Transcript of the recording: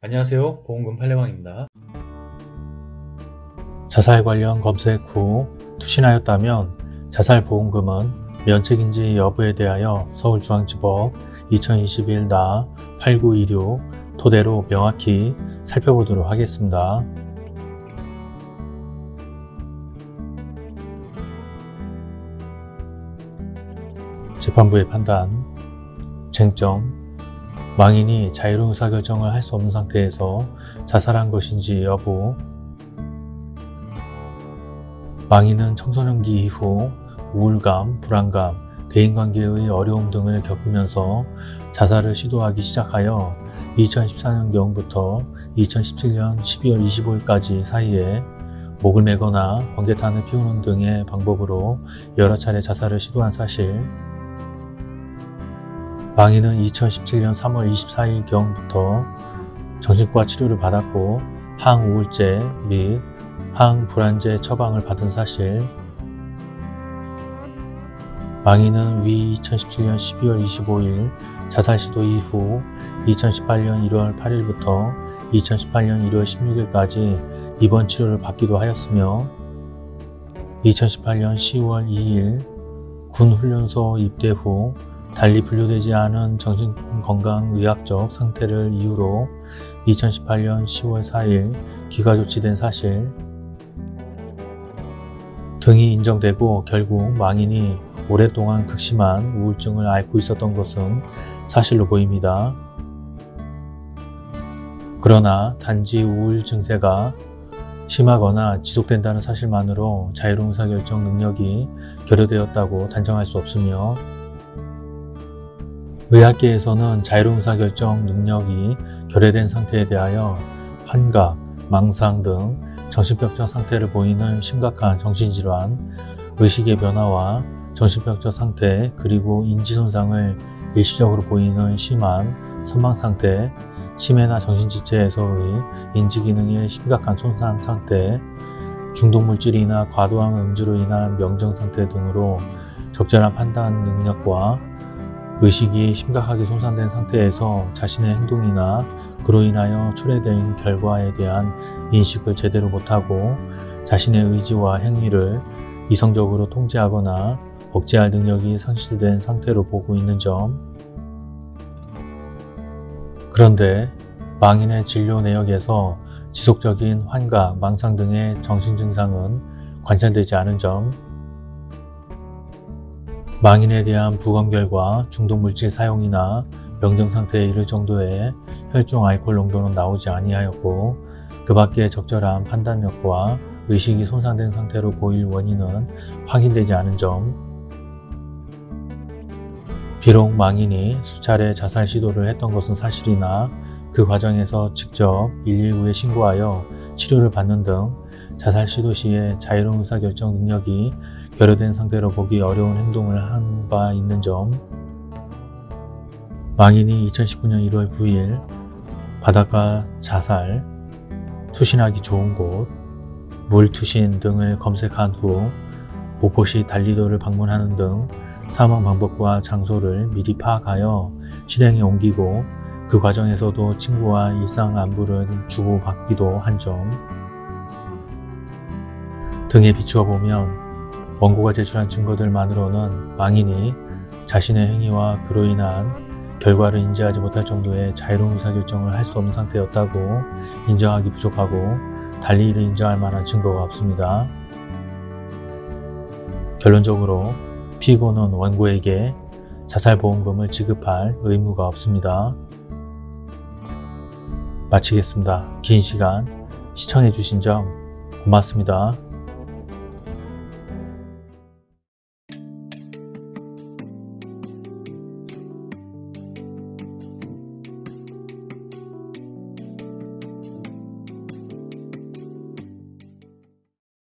안녕하세요 보험금 팔례방입니다 자살 관련 검색 후 투신하였다면 자살보험금은 면책인지 여부에 대하여 서울중앙지법 2021 나 8926 토대로 명확히 살펴보도록 하겠습니다. 재판부의 판단 쟁점 망인이 자유로운 의사결정을 할 수 없는 상태에서 자살한 것인지 여부. 망인은 청소년기 이후 우울감, 불안감, 대인관계의 어려움 등을 겪으면서 자살을 시도하기 시작하여 2014년경부터 2017년 12월 25일까지 사이에 목을 매거나 번개탄을 피우는 등의 방법으로 여러 차례 자살을 시도한 사실 망인은 2017년 3월 24일경부터 정신과 치료를 받았고 항우울제 및 항불안제 처방을 받은 사실. 망인은 위 2017년 12월 25일 자살 시도 이후 2018년 1월 8일부터 2018년 1월 16일까지 입원 치료를 받기도 하였으며 2018년 10월 2일 군 훈련소 입대 후 달리 분류되지 않은 정신건강의학적 상태를 이유로 2018년 10월 4일 기가 조치된 사실 등이 인정되고 결국 망인이 오랫동안 극심한 우울증을 앓고 있었던 것은 사실로 보입니다. 그러나 단지 우울 증세가 심하거나 지속된다는 사실만으로 자유로운 의사결정 능력이 결여되었다고 단정할 수 없으며 의학계에서는 자유로운 의사결정 능력이 결여된 상태에 대하여 환각, 망상 등 정신병적 상태를 보이는 심각한 정신질환, 의식의 변화와 정신병적 상태 그리고 인지손상을 일시적으로 보이는 심한 선망상태, 치매나 정신지체에서의 인지기능의 심각한 손상 상태, 중독물질이나 과도한 음주로 인한 명정상태 등으로 적절한 판단 능력과 의식이 심각하게 손상된 상태에서 자신의 행동이나 그로 인하여 초래된 결과에 대한 인식을 제대로 못하고 자신의 의지와 행위를 이성적으로 통제하거나 억제할 능력이 상실된 상태로 보고 있는 점. 그런데 망인의 진료 내역에서 지속적인 환각, 망상 등의 정신증상은 관찰되지 않은 점 망인에 대한 부검 결과 중독물질 사용이나 명정상태에 이를 정도의 혈중 알코올 농도는 나오지 아니하였고 그 밖에 적절한 판단력과 의식이 손상된 상태로 보일 원인은 확인되지 않은 점. 비록 망인이 수차례 자살 시도를 했던 것은 사실이나 그 과정에서 직접 119에 신고하여 치료를 받는 등 자살 시도 시에 자유로운 의사결정 능력이 결여된 상태로 보기 어려운 행동을 한 바 있는 점. 망인이 2019년 1월 9일 바닷가 자살, 투신하기 좋은 곳, 물투신 등을 검색한 후 목포시 달리도를 방문하는 등 사망 방법과 장소를 미리 파악하여 실행에 옮기고 그 과정에서도 친구와 일상 안부를 주고받기도 한 점. 등에 비추어 보면 원고가 제출한 증거들만으로는 망인이 자신의 행위와 그로 인한 결과를 인지하지 못할 정도의 자유로운 의사결정을 할 수 없는 상태였다고 인정하기 부족하고 달리 이를 인정할 만한 증거가 없습니다. 결론적으로 피고는 원고에게 자살보험금을 지급할 의무가 없습니다. 마치겠습니다. 긴 시간 시청해주신 점 고맙습니다.